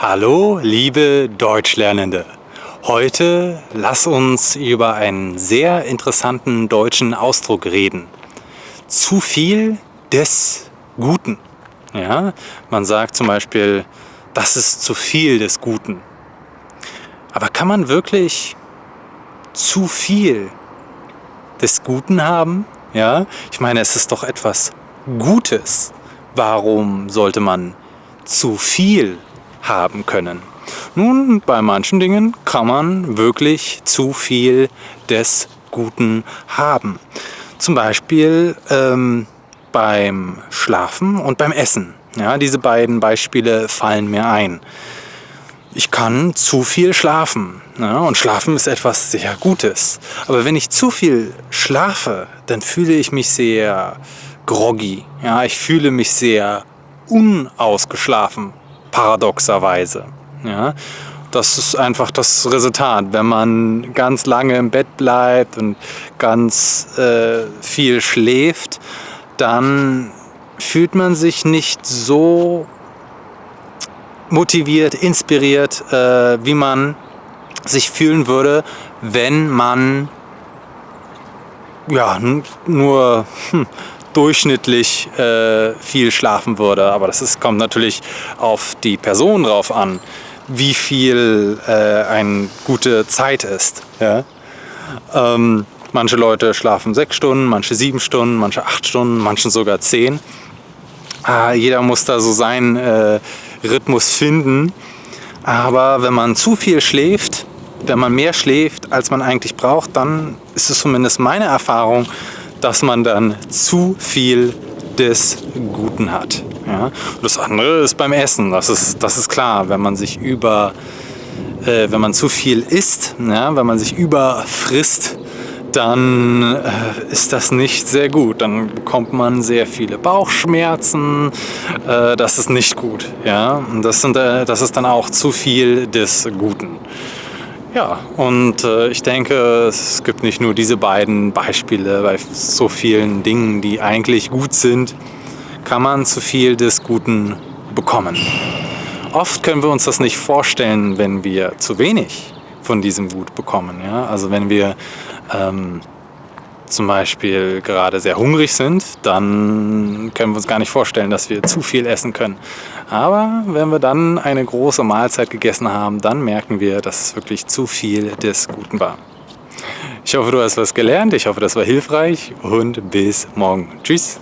Hallo, liebe Deutschlernende! Heute lass uns über einen sehr interessanten deutschen Ausdruck reden. Zu viel des Guten. Ja, man sagt zum Beispiel, das ist zu viel des Guten. Aber kann man wirklich zu viel des Guten haben? Ja, ich meine, es ist doch etwas Gutes. Warum sollte man zu viel haben können. Nun, bei manchen Dingen kann man wirklich zu viel des Guten haben. Zum Beispiel ähm, beim Schlafen und beim Essen. Ja, diese beiden Beispiele fallen mir ein. Ich kann zu viel schlafen. Ja, und Schlafen ist etwas sehr Gutes. Aber wenn ich zu viel schlafe, dann fühle ich mich sehr groggy. Ja, ich fühle mich sehr unausgeschlafen paradoxerweise. Ja? Das ist einfach das Resultat. Wenn man ganz lange im Bett bleibt und ganz äh, viel schläft, dann fühlt man sich nicht so motiviert, inspiriert, äh, wie man sich fühlen würde, wenn man ja, nur hm, durchschnittlich äh, viel schlafen würde. Aber das ist, kommt natürlich auf die Person drauf an, wie viel äh, eine gute Zeit ist. Ja? Ähm, manche Leute schlafen sechs Stunden, manche sieben Stunden, manche acht Stunden, manche sogar zehn. Äh, jeder muss da so seinen äh, Rhythmus finden. Aber wenn man zu viel schläft, wenn man mehr schläft, als man eigentlich braucht, dann ist es zumindest meine Erfahrung, dass man dann zu viel des Guten hat. Ja? Das andere ist beim Essen, das ist, das ist klar, wenn man sich über, äh, wenn man zu viel isst, ja? wenn man sich überfrisst, dann äh, ist das nicht sehr gut. Dann bekommt man sehr viele Bauchschmerzen. Äh, das ist nicht gut. Ja? Und das, sind, äh, das ist dann auch zu viel des Guten. Ja, und äh, ich denke, es gibt nicht nur diese beiden Beispiele, bei so vielen Dingen, die eigentlich gut sind, kann man zu viel des Guten bekommen. Oft können wir uns das nicht vorstellen, wenn wir zu wenig von diesem Gut bekommen. Ja? Also wenn wir ähm, zum Beispiel gerade sehr hungrig sind, dann können wir uns gar nicht vorstellen, dass wir zu viel essen können. Aber wenn wir dann eine große Mahlzeit gegessen haben, dann merken wir, dass es wirklich zu viel des Guten war. Ich hoffe, du hast was gelernt, ich hoffe, das war hilfreich und bis morgen. Tschüss!